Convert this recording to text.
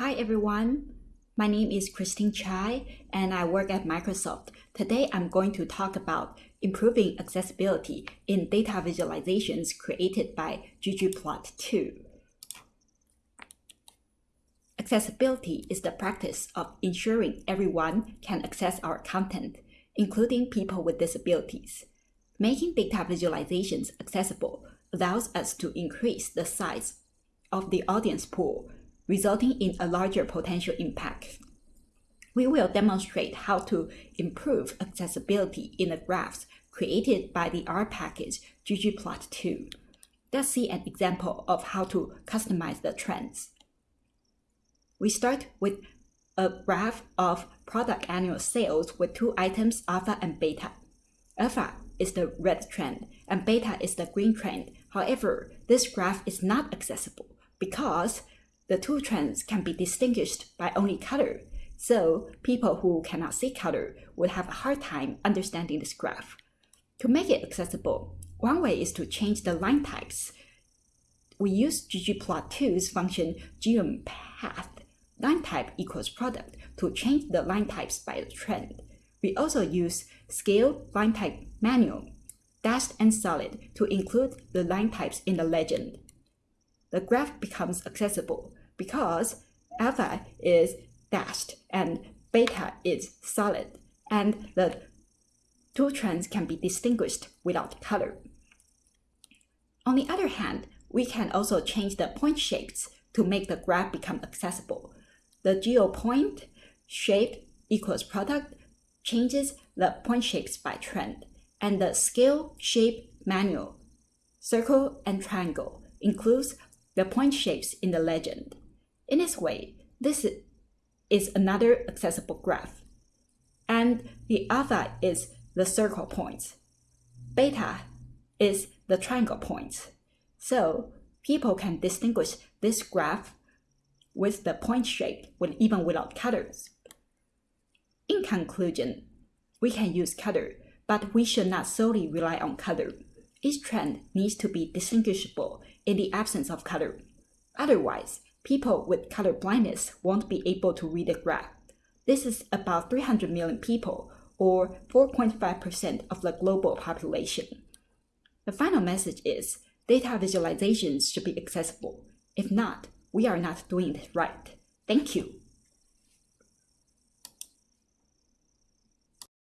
Hi everyone, my name is Christine Chai and I work at Microsoft. Today I'm going to talk about improving accessibility in data visualizations created by ggplot2. Accessibility is the practice of ensuring everyone can access our content, including people with disabilities. Making data visualizations accessible allows us to increase the size of the audience pool resulting in a larger potential impact. We will demonstrate how to improve accessibility in the graphs created by the R package ggplot2. Let's see an example of how to customize the trends. We start with a graph of product annual sales with two items, alpha and beta. Alpha is the red trend and beta is the green trend. However, this graph is not accessible because the two trends can be distinguished by only color, so people who cannot see color would have a hard time understanding this graph. To make it accessible, one way is to change the line types. We use ggplot2's function geompath line type equals product to change the line types by the trend. We also use scale line type manual, dashed and solid to include the line types in the legend. The graph becomes accessible because alpha is dashed and beta is solid, and the two trends can be distinguished without color. On the other hand, we can also change the point shapes to make the graph become accessible. The geompoint shape equals product changes the point shapes by trend, and the scale shape manual, circle and triangle includes the point shapes in the legend. In this way, this is another accessible graph. And the alpha is the circle points. Beta is the triangle points. So people can distinguish this graph with the point shape when even without colors. In conclusion, we can use color, but we should not solely rely on color. Each trend needs to be distinguishable in the absence of color. Otherwise, people with color blindness won't be able to read the graph. This is about 300 million people, or 4.5% of the global population. The final message is data visualizations should be accessible. If not, we are not doing it right. Thank you.